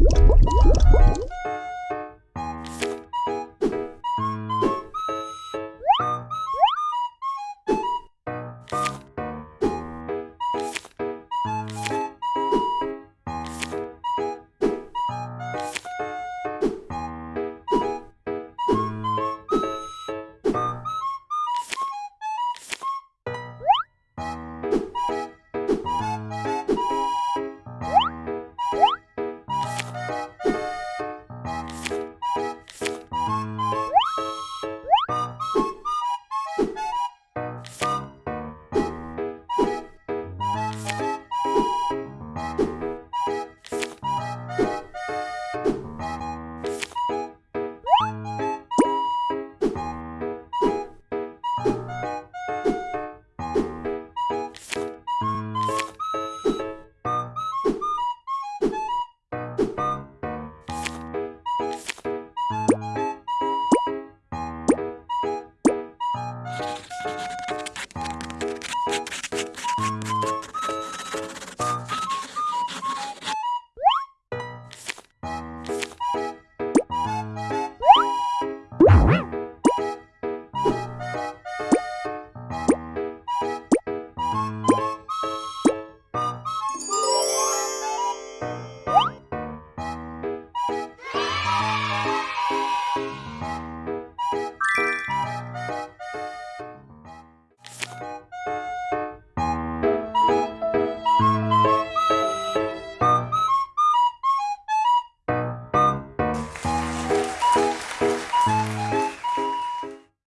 Woo!